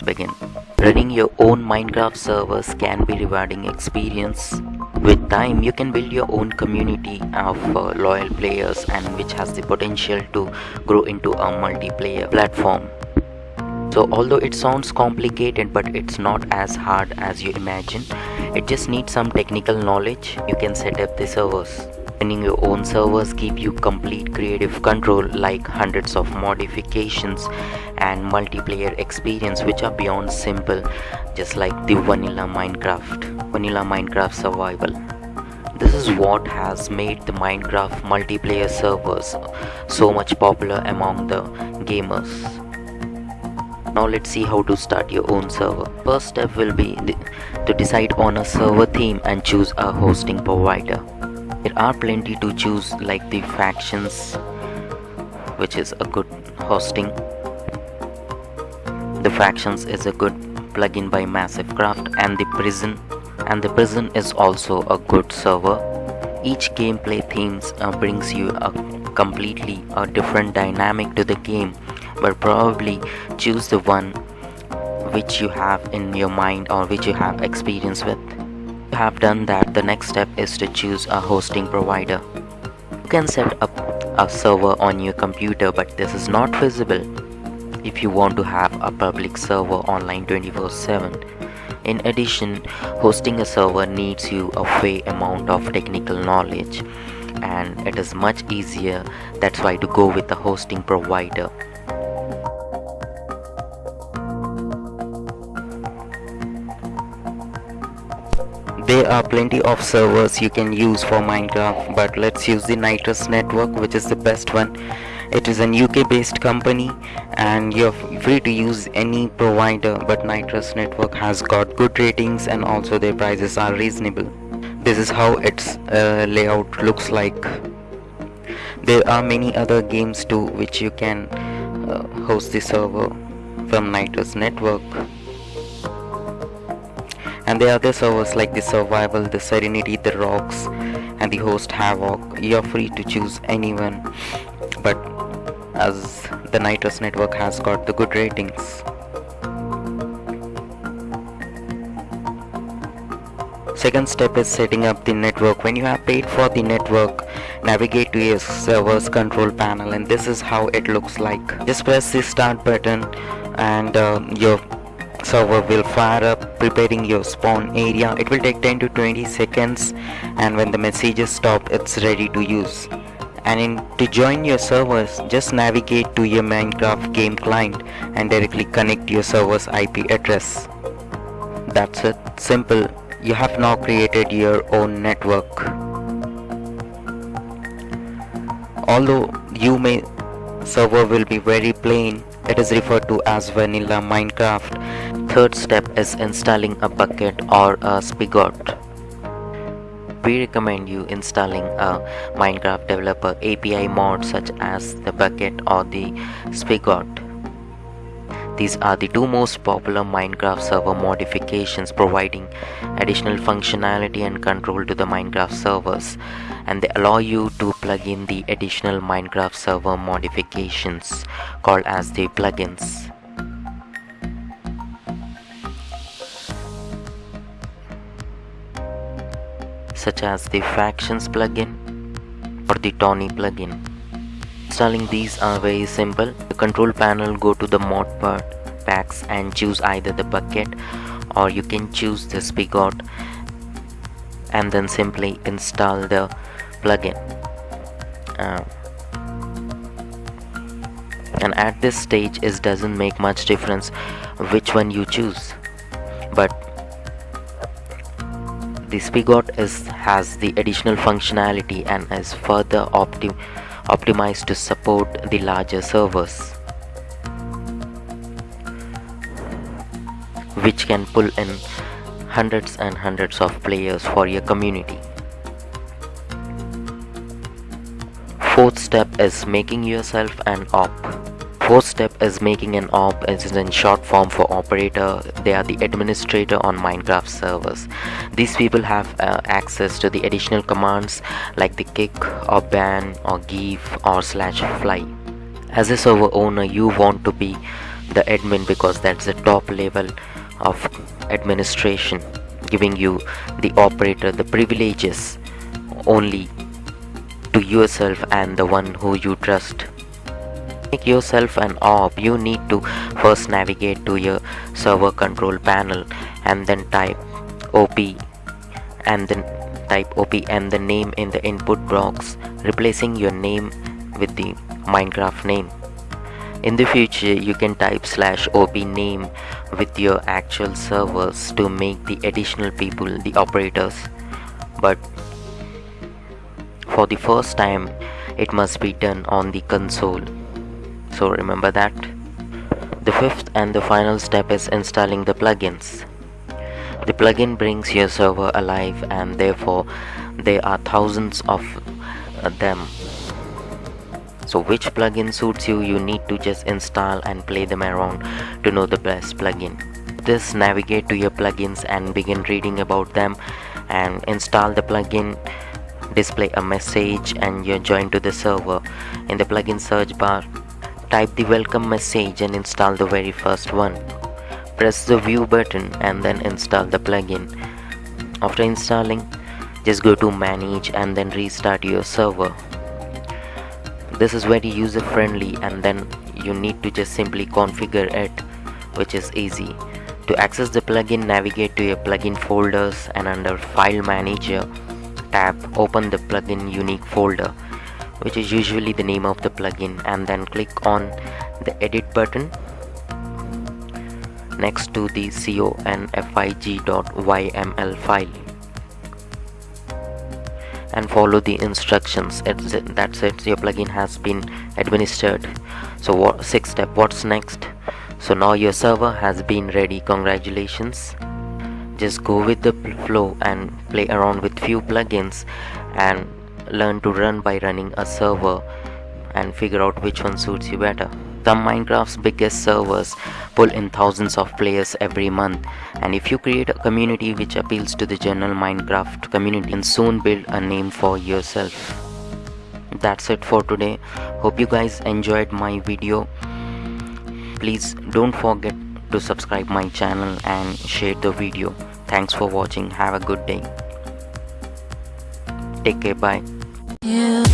let's begin. Running your own Minecraft servers can be rewarding experience. With time, you can build your own community of uh, loyal players and which has the potential to grow into a multiplayer platform. So although it sounds complicated but it's not as hard as you imagine, it just needs some technical knowledge. You can set up the servers. Running your own servers give you complete creative control like hundreds of modifications and multiplayer experience which are beyond simple just like the vanilla Minecraft, vanilla Minecraft survival. This is what has made the Minecraft multiplayer servers so much popular among the gamers. Now let's see how to start your own server. First step will be to decide on a server theme and choose a hosting provider. There are plenty to choose like the factions which is a good hosting. The factions is a good plugin by MassiveCraft and the prison and the prison is also a good server. Each gameplay themes uh, brings you a completely a different dynamic to the game but probably choose the one which you have in your mind or which you have experience with have done that, the next step is to choose a hosting provider. You can set up a server on your computer but this is not feasible if you want to have a public server online 24-7. In addition, hosting a server needs you a fair amount of technical knowledge and it is much easier that's why to go with a hosting provider. There are plenty of servers you can use for Minecraft but let's use the Nitrous network which is the best one. It is an UK based company and you're free to use any provider but Nitrous network has got good ratings and also their prices are reasonable. This is how its uh, layout looks like. There are many other games too which you can uh, host the server from Nitrous network and the other servers like the survival the serenity the rocks and the host havoc. You're free to choose anyone. But as the nitrous network has got the good ratings. Second step is setting up the network. When you have paid for the network navigate to your server's control panel and this is how it looks like. Just press the start button and uh, your server will fire up preparing your spawn area. It will take 10 to 20 seconds and when the messages stop it's ready to use. And in, to join your servers just navigate to your minecraft game client and directly connect your server's ip address. That's it. Simple. You have now created your own network. Although you may server will be very plain it is referred to as vanilla minecraft. Third step is installing a Bukkit or a spigot. We recommend you installing a minecraft developer api mod such as the Bukkit or the spigot. These are the two most popular Minecraft server modifications providing additional functionality and control to the Minecraft servers and they allow you to plug in the additional Minecraft server modifications called as the plugins. such as the factions plugin or the Towny plugin. Installing these are very simple. The control panel go to the mod part packs and choose either the Bukkit or you can choose the spigot and then simply install the plugin. Uh, and at this stage it doesn't make much difference which one you choose but the spigot is has the additional functionality and is further optim optimized to support the larger servers which can pull in hundreds and hundreds of players for your community. Fourth step is making yourself an op. Fourth step is making an op is in short form for operator. They are the administrator on Minecraft servers. These people have uh, access to the additional commands like the kick or ban or give or slash fly. As a server owner, you want to be the admin because that's the top level of administration giving you the operator the privileges only to yourself and the one who you trust. Make yourself an op you need to first navigate to your server control panel and then type op and then type op and the name in the input box replacing your name with the minecraft name. In the future you can type slash op name with your actual servers to make the additional people the operators. But for the first time it must be done on the console. So remember that? The fifth and the final step is installing the plugins. The plugin brings your server alive and therefore there are thousands of uh, them. So which plugin suits you you need to just install and play them around to know the best plugin. This navigate to your plugins and begin reading about them and install the plugin display a message and you're joined to the server. In the plugin search bar type the welcome message and install the very first one. Press the view button and then install the plugin. After installing just go to manage and then restart your server. This is very user friendly and then you need to just simply configure it which is easy. To access the plugin navigate to your plugin folders and under file manager tab open the plugin unique folder which is usually the name of the plugin and then click on the edit button next to the config.yml file and follow the instructions. It, that's it your plugin has been administered. So what sixth step what's next? So now your server has been ready. Congratulations just go with the flow and play around with few plugins and learn to run by running a server and figure out which one suits you better some Minecraft's biggest servers pull in thousands of players every month and if you create a community which appeals to the general Minecraft community and soon build a name for yourself. That's it for today. Hope you guys enjoyed my video. Please don't forget to subscribe my channel and share the video. Thanks for watching. Have a good day. Take care. Bye. Yeah.